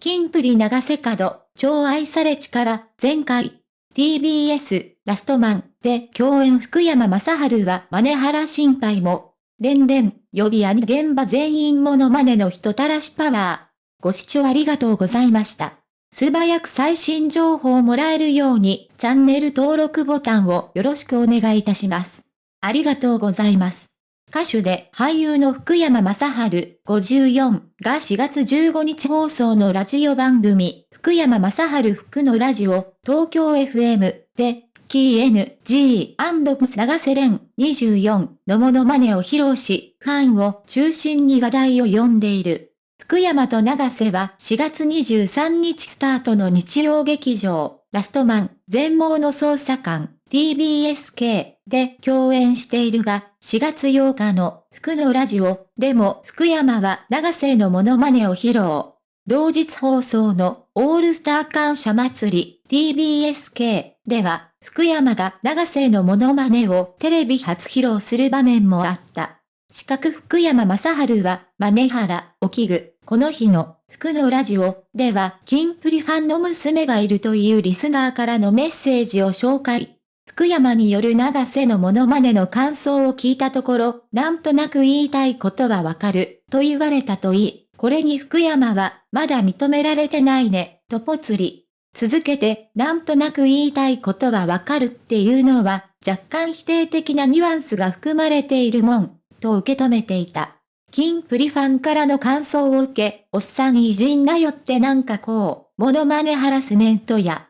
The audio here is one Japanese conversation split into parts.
金プリ長瀬角、超愛され力、前回、TBS、ラストマンで共演福山雅治はマ原心配も、連々、予備アニ現場全員モノマネの人たらしパワー。ご視聴ありがとうございました。素早く最新情報をもらえるように、チャンネル登録ボタンをよろしくお願いいたします。ありがとうございます。歌手で俳優の福山雅治54が4月15日放送のラジオ番組、福山雅治福のラジオ、東京 FM で、キー NG& 長瀬廉24のモノマネを披露し、ファンを中心に話題を呼んでいる。福山と長瀬は4月23日スタートの日曜劇場、ラストマン、全盲の捜査官、TBSK で共演しているが、4月8日の福のラジオでも福山は長瀬のモノマネを披露。同日放送のオールスター感謝祭り TBSK では福山が長瀬のモノマネをテレビ初披露する場面もあった。四角福山雅治は、マネハラ、おきぐ、この日の、福のラジオでは、キンプリファンの娘がいるというリスナーからのメッセージを紹介。福山による長瀬のモノマネの感想を聞いたところ、なんとなく言いたいことはわかる、と言われたといい、これに福山は、まだ認められてないね、とぽつり。続けて、なんとなく言いたいことはわかるっていうのは、若干否定的なニュアンスが含まれているもん、と受け止めていた。金プリファンからの感想を受け、おっさん偉人なよってなんかこう、モノマネハラスメントや、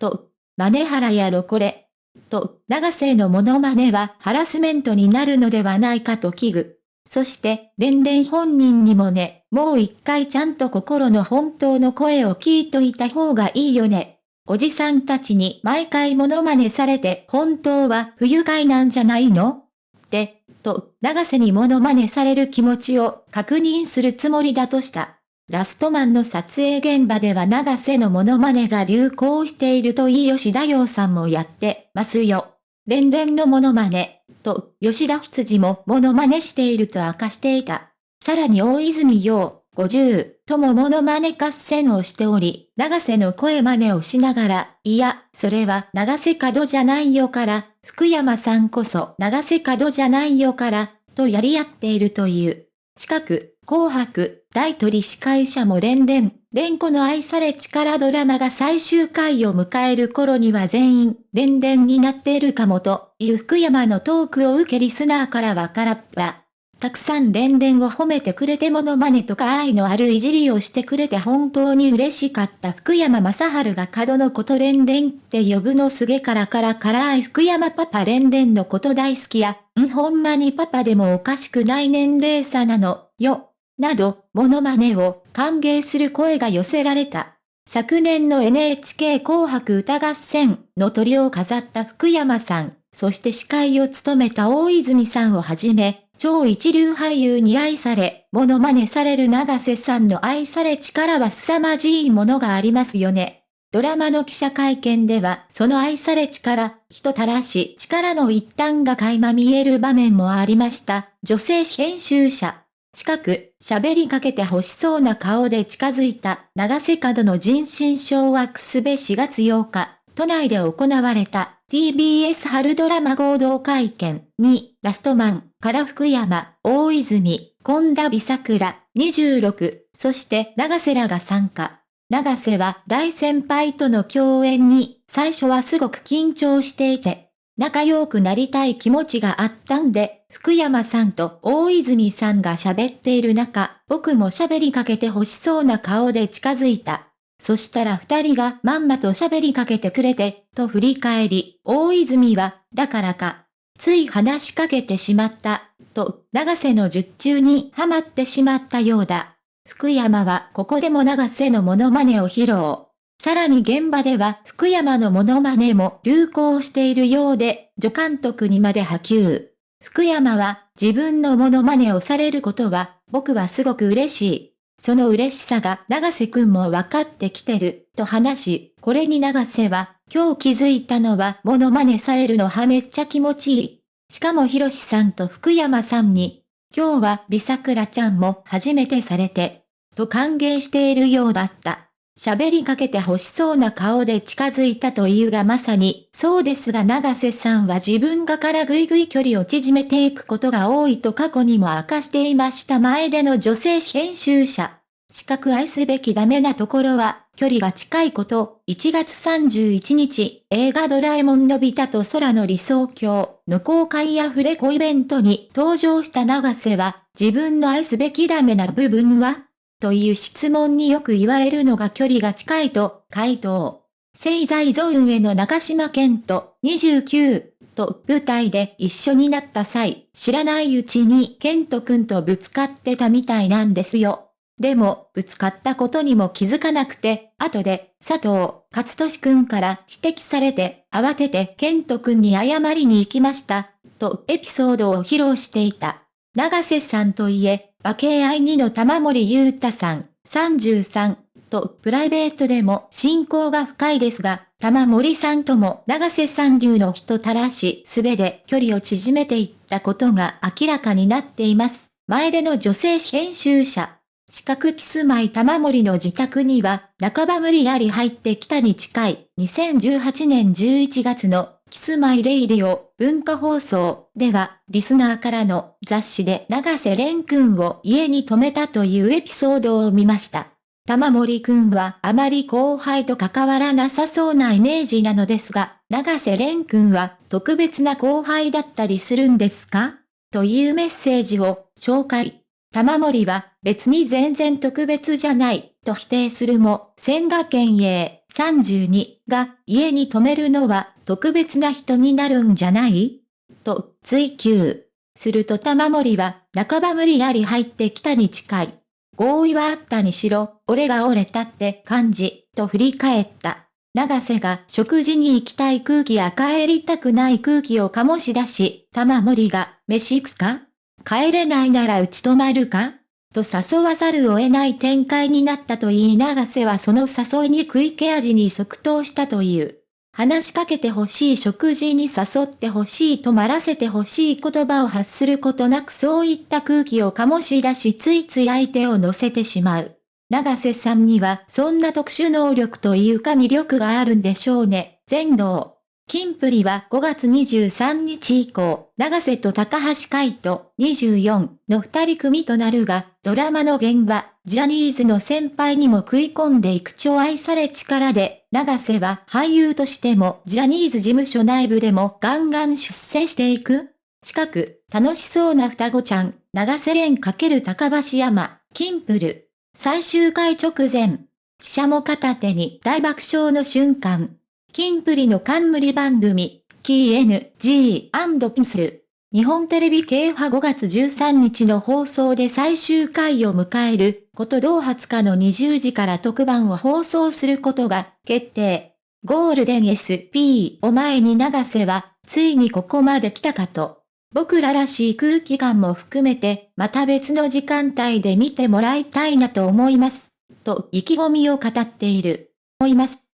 と、マネハラやろこれ、と、長瀬のモノマネはハラスメントになるのではないかと危惧。そして、連々本人にもね、もう一回ちゃんと心の本当の声を聞いといた方がいいよね。おじさんたちに毎回モノマネされて本当は不愉快なんじゃないの？って、と、長瀬にモノマネされる気持ちを確認するつもりだとした。ラストマンの撮影現場では長瀬のモノマネが流行しているといい吉田洋さんもやってますよ。連々のモノマネ、と吉田羊もモノマネしていると明かしていた。さらに大泉洋、50ともモノマネ合戦をしており、長瀬の声真似をしながら、いや、それは長瀬角じゃないよから、福山さんこそ長瀬角じゃないよから、とやり合っているという。近く、紅白、大取司会者も連々、連呼の愛され力ドラマが最終回を迎える頃には全員、連々になっているかもと、いう福山のトークを受けリスナーからはからっぱ。たくさん連々を褒めてくれてモノマネとか愛のあるいじりをしてくれて本当に嬉しかった福山雅治が角のこと連々って呼ぶのすげからから辛い福山パパ連々のこと大好きや、んほんまにパパでもおかしくない年齢差なの、よ。など、モノマネを歓迎する声が寄せられた。昨年の NHK 紅白歌合戦の鳥を飾った福山さん、そして司会を務めた大泉さんをはじめ、超一流俳優に愛され、モノマネされる長瀬さんの愛され力は凄まじいものがありますよね。ドラマの記者会見では、その愛され力、人たらし力の一端が垣間見える場面もありました。女性編集者。近く、喋りかけて欲しそうな顔で近づいた、長瀬角の人心掌握すべ4月8日、都内で行われた TBS 春ドラマ合同会見に、ラストマン、から福山、大泉、本田美桜、26、そして長瀬らが参加。長瀬は大先輩との共演に、最初はすごく緊張していて、仲良くなりたい気持ちがあったんで、福山さんと大泉さんが喋っている中、僕も喋りかけて欲しそうな顔で近づいた。そしたら二人がまんまと喋りかけてくれて、と振り返り、大泉は、だからか、つい話しかけてしまった、と、長瀬の術中にはまってしまったようだ。福山はここでも長瀬のモノマネを披露。さらに現場では福山のモノマネも流行しているようで、助監督にまで波及。福山は自分のモノマネをされることは、僕はすごく嬉しい。その嬉しさが長瀬くんも分かってきてる、と話し、これに長瀬は、今日気づいたのはモノマネされるのはめっちゃ気持ちいい。しかもひろしさんと福山さんに、今日は美桜ちゃんも初めてされて、と歓迎しているようだった。喋りかけて欲しそうな顔で近づいたというがまさに、そうですが長瀬さんは自分がからぐいぐい距離を縮めていくことが多いと過去にも明かしていました前での女性編集者。資格愛すべきダメなところは、距離が近いこと、1月31日、映画ドラえもんのび太と空の理想郷の公開アフレコイベントに登場した長瀬は、自分の愛すべきダメな部分は？という質問によく言われるのが距離が近いと回答。製材ゾーンへの中島健と29と舞台で一緒になった際、知らないうちに健人くんとぶつかってたみたいなんですよ。でも、ぶつかったことにも気づかなくて、後で、佐藤、勝利くんから指摘されて、慌てて健人くんに謝りに行きました、とエピソードを披露していた。長瀬さんといえ、和系愛2の玉森裕太さん、33、とプライベートでも親交が深いですが、玉森さんとも長瀬さん流の人たらしすべで距離を縮めていったことが明らかになっています。前での女性編集者。四角キスマイ玉森の自宅には、半ば無理やり入ってきたに近い、2018年11月のキスマイレイディオ文化放送では、リスナーからの雑誌で永瀬廉くんを家に泊めたというエピソードを見ました。玉森くんはあまり後輩と関わらなさそうなイメージなのですが、永瀬廉くんは特別な後輩だったりするんですか？というメッセージを紹介。玉森は別に全然特別じゃないと否定するも、千賀県営32が家に泊めるのは特別な人になるんじゃない？と追求。すると玉森は半ば無理やり入ってきたに近い。合意はあったにしろ、俺が折れたって感じ、と振り返った。長瀬が食事に行きたい空気や帰りたくない空気を醸し出し、玉森が、飯行くか帰れないならうち泊まるか？と誘わざるを得ない展開になったと言い長瀬はその誘いに食い気味に即答したという。話しかけてほしい食事に誘ってほしい止まらせてほしい言葉を発することなくそういった空気を醸し出しついつい相手を乗せてしまう。長瀬さんにはそんな特殊能力というか魅力があるんでしょうね。全能。キンプリは5月23日以降、長瀬と高橋海人24の二人組となるが、ドラマの現場、ジャニーズの先輩にも食い込んでいく超愛され力で、長瀬は俳優としてもジャニーズ事務所内部でもガンガン出世していく。近く、楽しそうな双子ちゃん、長瀬廉×高橋山、キンプル。最終回直前。死者も片手に大爆笑の瞬間。キンプリの冠番組、キー NG& スル。日本テレビ系派5月13日の放送で最終回を迎える、こと同20日の20時から特番を放送することが決定。ゴールデン SP を前に長瀬は、ついにここまで来たかと。僕ららしい空気感も含めて、また別の時間帯で見てもらいたいなと思います。と意気込みを語っている。思います。